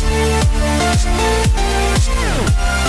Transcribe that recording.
We'll be right back.